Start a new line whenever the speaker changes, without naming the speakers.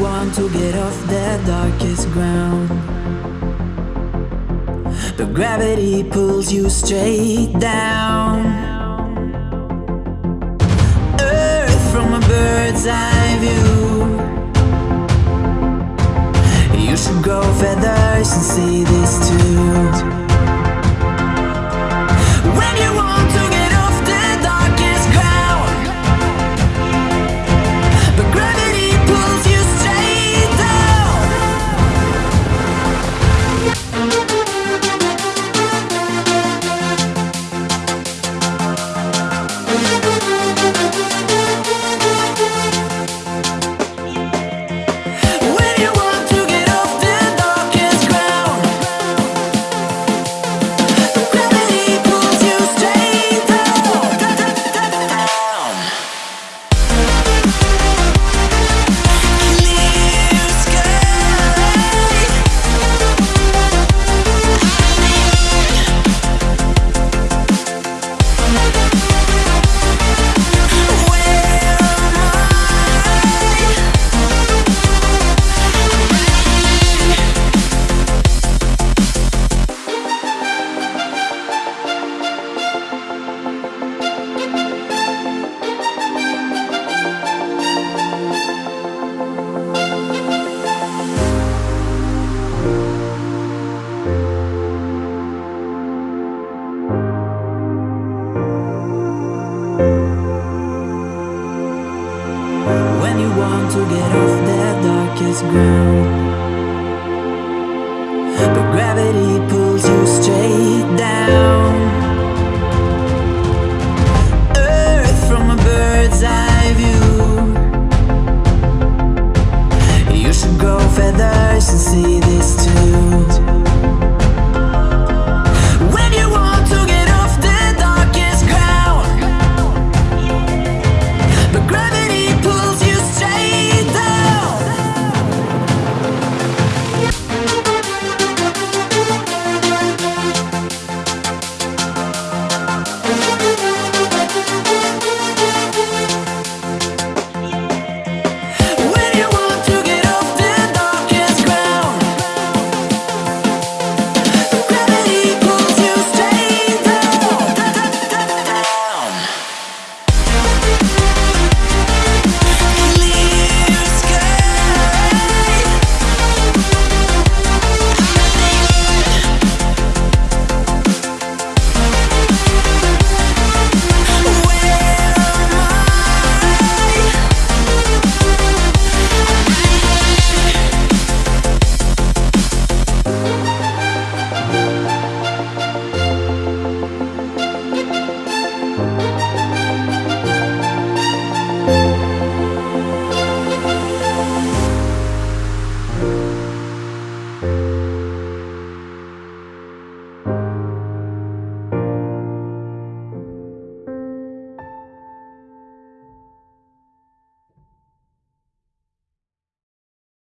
want to get off the darkest ground. But gravity pulls you straight down. Earth from a bird's eye view. You should grow feathers and see this to get off the darkest ground. But gravity